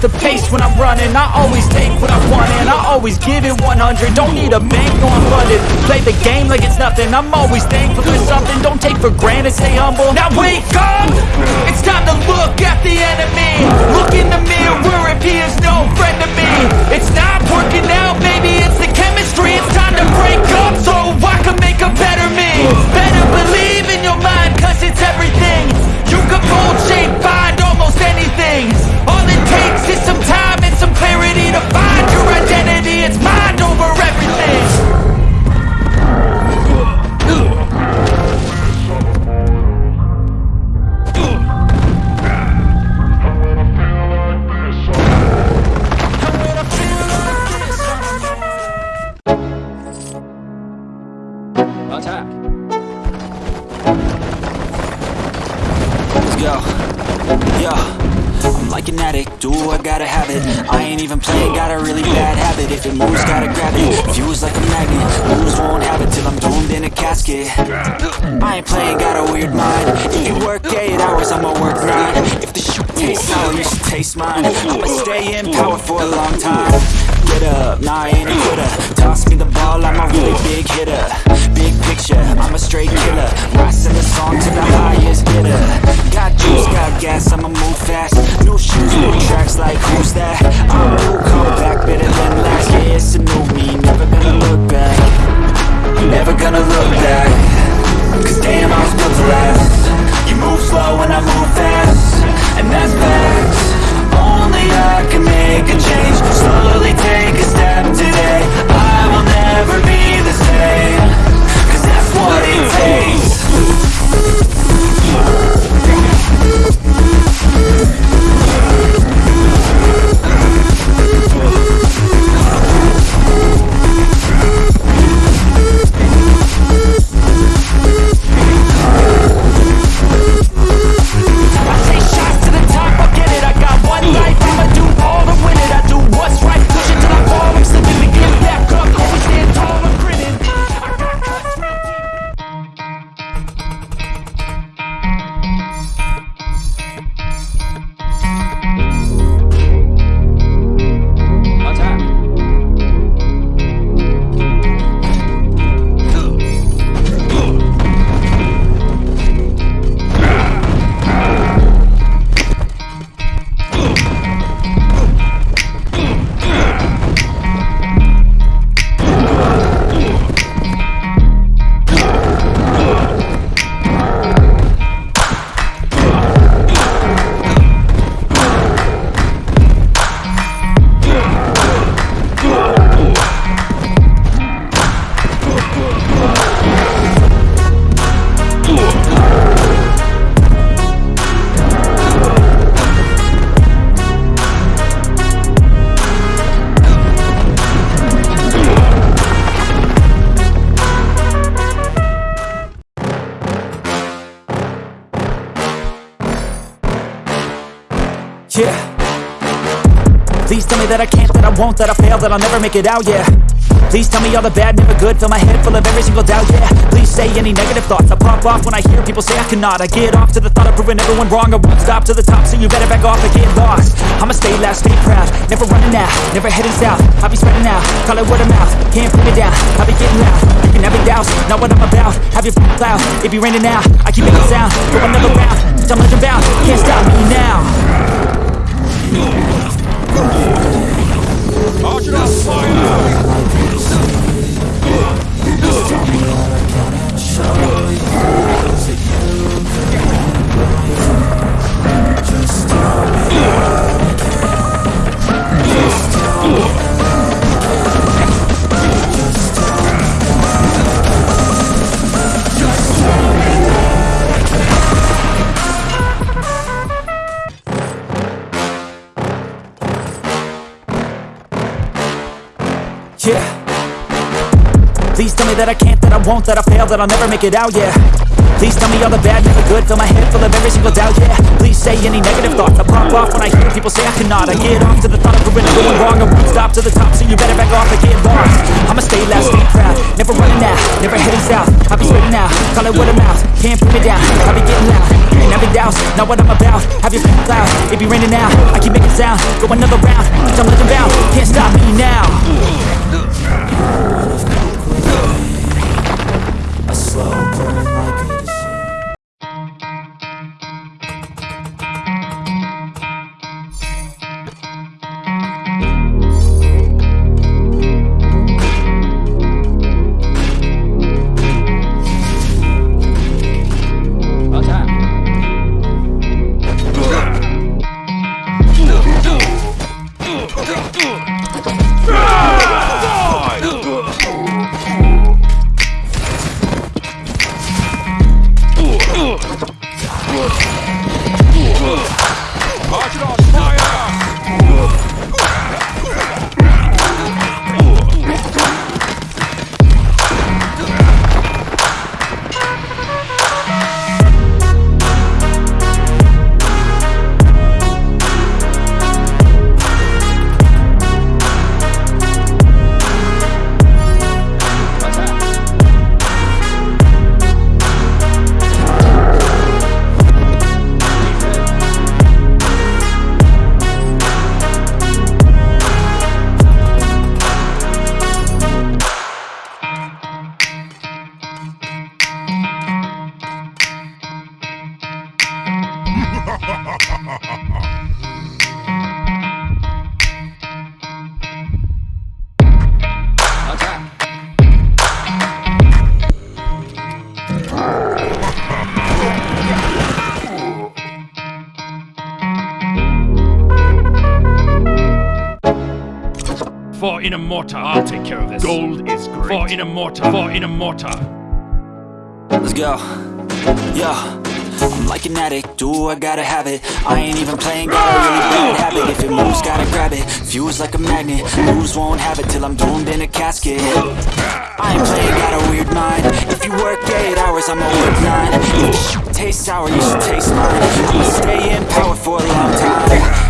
the pace when I'm running. I always take what I want and I always give it 100 Don't need a bank, no I'm funded Play the game like it's nothing. I'm always thankful for something. Don't take for granted, stay humble. Now wake up! It's time to look at the enemy. Look in the mirror. If he is no friend to me. It's not working out, maybe Attack. Let's go. Yo. I'm like an addict, do I gotta have it? I ain't even playing, got a really bad habit. If it moves, gotta grab it. Fuse like a magnet, lose, won't have it Till I'm doomed I ain't playing, got a weird mind. If you work 8 hours, I'ma work 9 If the shoot tastes sour, you should taste mine. I'ma stay in power for a long time. Get up, nah I ain't a quitter. Toss me the ball, I'm a really big hitter. Big picture, I'm Please tell me that I can't, that I won't, that I fail, that I'll never make it out, yeah. Please tell me all the bad, never good, fill my head full of every single doubt, yeah. Please say any negative thoughts, I pop off when I hear people say I cannot. I get off to the thought of proving everyone wrong, I won't stop to the top, so you better back off and get lost. I'ma stay loud, stay proud, never running out, never heading south. I'll be spreading out, call it word of mouth, can't put me down I'll be getting loud, you can have it doubts, not what I'm about. Have your f***ing cloud, it be raining now, I keep making sound, go another round, I'm legend bound, can't stop me now Yeah Please tell me that I can't, that I won't, that I fail, that I'll never make it out, yeah. Please tell me all the bad, never good Fill my head full of every single doubt, yeah. Please say any negative thoughts I pop off when I hear people say I cannot. I get off to the thought of ruining, going wrong I won't stop to the top, so you better back off and get lost. I'ma stay loud, stay proud Never running out, never heading south. I'll be straight now, call it word of mouth Can't put me down, I'll be getting loud. And doubt's not what I'm about Have your faith cloud, it be raining now I keep making sound, go another round Bitch, I'm legend bound, can't stop me now For in a mortar. I'll take care of this. Gold is great. For in a mortar. For in a mortar. Let's go. Yeah. I'm like an addict, do I gotta have it? I ain't even playing, got a really bad habit. If it moves, gotta grab it, fuse like a magnet Lose, won't have it till I'm doomed in a casket. I ain't playing, got a weird mind. If you work 8 hours, I'ma work 9 If tastes sour, you should taste mine. I'ma stay in power for a long time